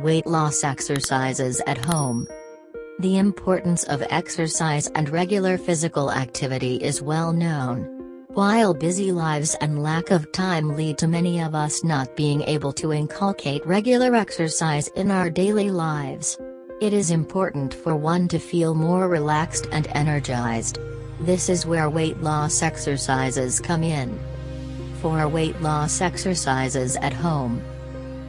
Weight loss exercises at home. The importance of exercise and regular physical activity is well known. While busy lives and lack of time lead to many of us not being able to inculcate regular exercise in our daily lives, it is important for one to feel more relaxed and energized. This is where weight loss exercises come in. For weight loss exercises at home,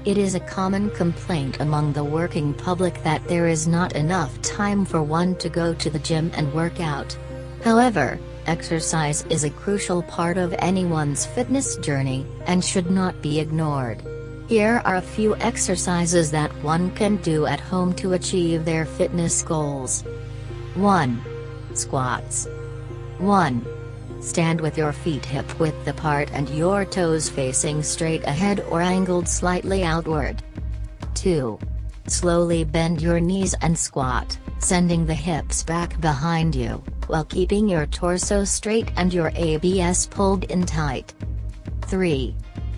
it is a common complaint among the working public that there is not enough time for one to go to the gym and work out. However, exercise is a crucial part of anyone's fitness journey, and should not be ignored. Here are a few exercises that one can do at home to achieve their fitness goals. 1. Squats. 1. Stand with your feet hip width apart and your toes facing straight ahead or angled slightly outward. 2. Slowly bend your knees and squat, sending the hips back behind you, while keeping your torso straight and your ABS pulled in tight. 3.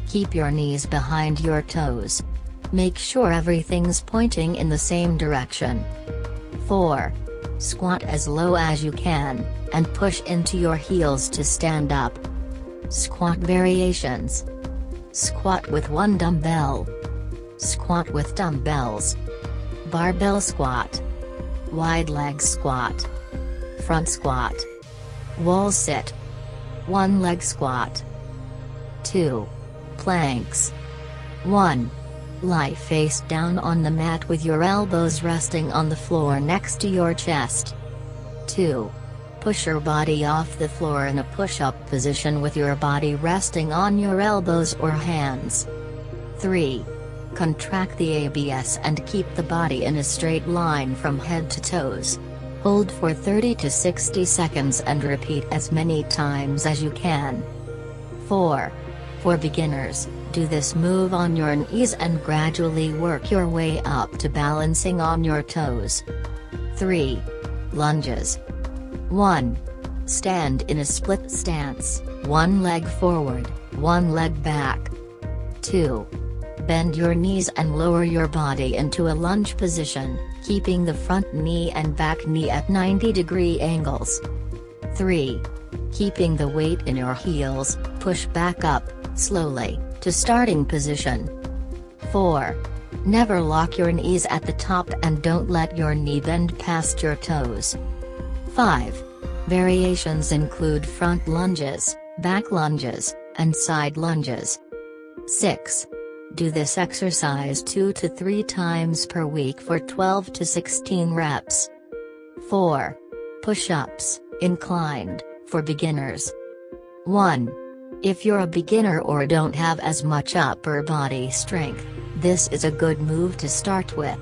Keep your knees behind your toes. Make sure everything's pointing in the same direction. 4. Squat as low as you can, and push into your heels to stand up. Squat variations. Squat with one dumbbell. Squat with dumbbells. Barbell squat. Wide leg squat. Front squat. Wall sit. One leg squat. 2. Planks. 1. Lie face down on the mat with your elbows resting on the floor next to your chest. 2. Push your body off the floor in a push-up position with your body resting on your elbows or hands. 3. Contract the ABS and keep the body in a straight line from head to toes. Hold for 30 to 60 seconds and repeat as many times as you can. 4. For beginners, do this move on your knees and gradually work your way up to balancing on your toes. 3. Lunges. 1. Stand in a split stance, one leg forward, one leg back. 2. Bend your knees and lower your body into a lunge position, keeping the front knee and back knee at 90 degree angles. 3. Keeping the weight in your heels, push back up, slowly, to starting position. 4. Never lock your knees at the top and don't let your knee bend past your toes. 5. Variations include front lunges, back lunges, and side lunges. 6. Do this exercise 2 to 3 times per week for 12 to 16 reps. 4. Push-ups, inclined, for beginners. 1. If you're a beginner or don't have as much upper body strength, this is a good move to start with.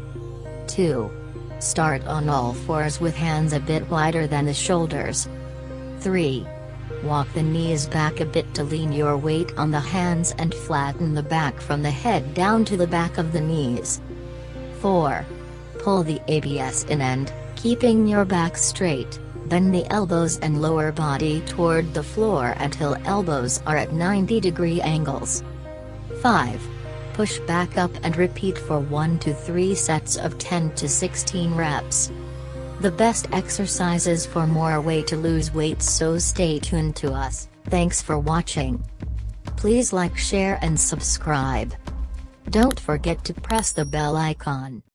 2. Start on all fours with hands a bit wider than the shoulders. 3. Walk the knees back a bit to lean your weight on the hands and flatten the back from the head down to the back of the knees. 4. Pull the ABS in and, keeping your back straight, bend the elbows and lower body toward the floor until elbows are at 90 degree angles. 5 push back up and repeat for 1 to 3 sets of 10 to 16 reps. The best exercises for more way to lose weight so stay tuned to us, thanks for watching. Please like share and subscribe. Don't forget to press the bell icon.